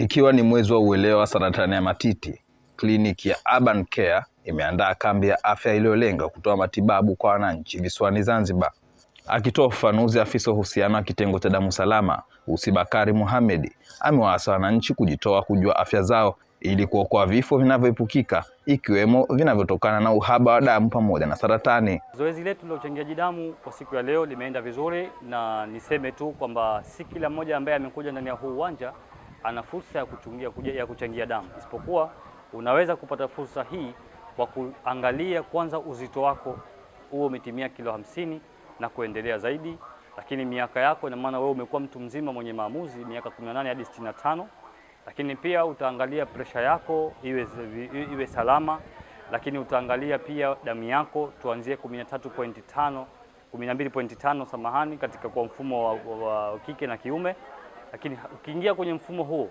Ikiwa ni mwezi wa uelewa wa saratani ya matiti, kliniki ya Urban Care imeandaa kambi ya afya iliyolenga kutoa matibabu kwa wananchi visiwani Zanzibar. Akitoa ufafanuzi, afisa uhusiano wa kitengo cha damu salama Usi Bakari Mohamed amewaasa wananchi kujitoa kujua afya zao ili kuokoa vifo vinavyoepukika ikiwemo vinavyotokana na uhaba wa damu pamoja na saratani. Zoezi letu la uchangiaji damu kwa siku ya leo limeenda vizuri, na niseme tu kwamba si kila mmoja ambaye amekuja ndani ya huu uwanja ana fursa ya kuchungia, ya kuchangia damu, isipokuwa unaweza kupata fursa hii kwa kuangalia kwanza uzito wako huo umetimia kilo hamsini na kuendelea zaidi, lakini miaka yako, ina maana wewe umekuwa mtu mzima mwenye maamuzi miaka 18 hadi 65 lakini pia utaangalia presha yako iwe, iwe salama, lakini utaangalia pia damu yako tuanzie 13.5 12.5, samahani, katika kwa mfumo wa, wa, wa kike na kiume. Lakini ukiingia kwenye mfumo huo,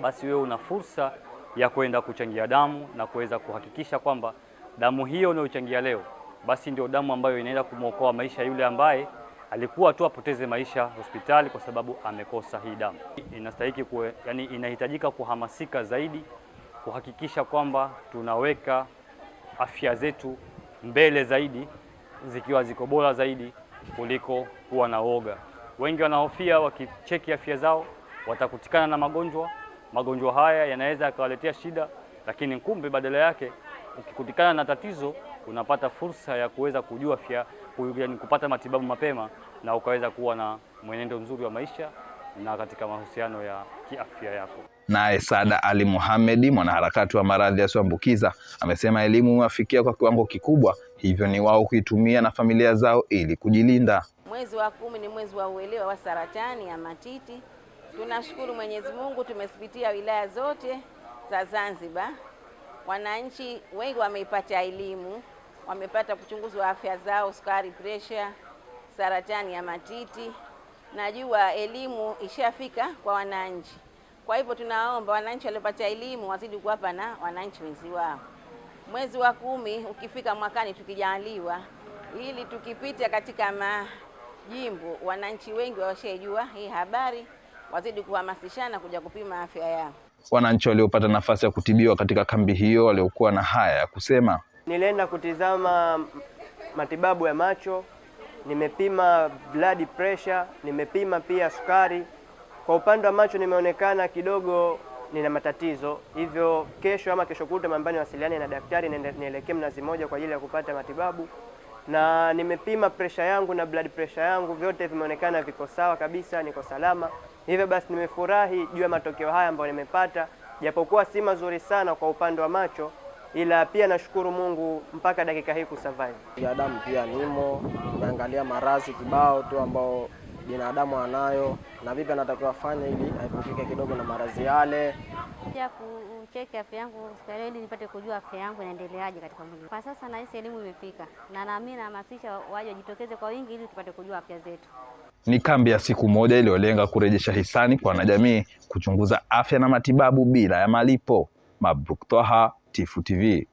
basi wewe una fursa ya kwenda kuchangia damu na kuweza kuhakikisha kwamba damu hiyo unayochangia leo basi ndio damu ambayo inaenda kumwokoa maisha yule ambaye alikuwa tu apoteze maisha hospitali kwa sababu amekosa hii damu. Inastahiki kuwe, yani inahitajika kuhamasika zaidi kuhakikisha kwamba tunaweka afya zetu mbele zaidi zikiwa ziko bora zaidi kuliko kuwa na woga. Wengi wanahofia wakicheki afya zao watakutikana na magonjwa. Magonjwa haya yanaweza yakawaletea shida, lakini kumbe badala yake ukikutikana na tatizo unapata fursa ya kuweza kujua afya, yani kupata matibabu mapema na ukaweza kuwa na mwenendo mzuri wa maisha na katika mahusiano ya kiafya yako. Naye Sada Ali Mohamedi, mwanaharakati wa maradhi yasiyoambukiza, amesema elimu imewafikia kwa kiwango kikubwa, hivyo ni wao kuitumia na familia zao ili kujilinda. Mwezi wa kumi ni mwezi wa uelewa wa saratani ya matiti. Tunashukuru Mwenyezi Mungu, tumezipitia wilaya zote za Zanzibar. Wananchi wengi wameipata elimu, wamepata kuchunguzwa afya zao, sukari, presha, saratani ya matiti. Najua elimu ishafika kwa wananchi, kwa hivyo tunaomba wananchi waliopata elimu wazidi kuwapa na wananchi wenzi wao. Mwezi wa kumi ukifika mwakani, tukijaliwa, ili tukipita katika majimbo, wananchi wengi washaijua hii habari, wazidi kuhamasishana kuja kupima afya yao. Wananchi waliopata nafasi ya kutibiwa katika kambi hiyo waliokuwa na haya ya kusema. Nilienda kutizama matibabu ya macho, nimepima blood pressure, nimepima pia sukari. Kwa upande wa macho nimeonekana kidogo nina matatizo, hivyo kesho ama kesho kutwa mambani wasiliane na daktari nielekee Mnazi Moja kwa ajili ya kupata matibabu, na nimepima presha yangu na blood pressure yangu, vyote vimeonekana viko sawa kabisa, niko salama. Hivyo basi nimefurahi juu ya matokeo haya ambayo nimepata, japokuwa si mazuri sana kwa upande wa macho, ila pia nashukuru Mungu mpaka dakika hii kusurvive. ya damu pia nimo, naangalia marazi kibao tu ambao binadamu anayo na vipi anatakiwa afanye ili aepukike kidogo na maradhi yale. ya kucheki afya yangu hospitali ili nipate kujua afya yangu inaendeleaje katika mwili. Kwa sasa nahisi elimu imefika, na naamini nahamasisha waje wajitokeze kwa wingi ili tupate kujua afya zetu. Ni kambi ya siku moja iliyolenga kurejesha hisani kwa wanajamii, kuchunguza afya na matibabu bila ya malipo. Mabruk Twaha, Tifu TV.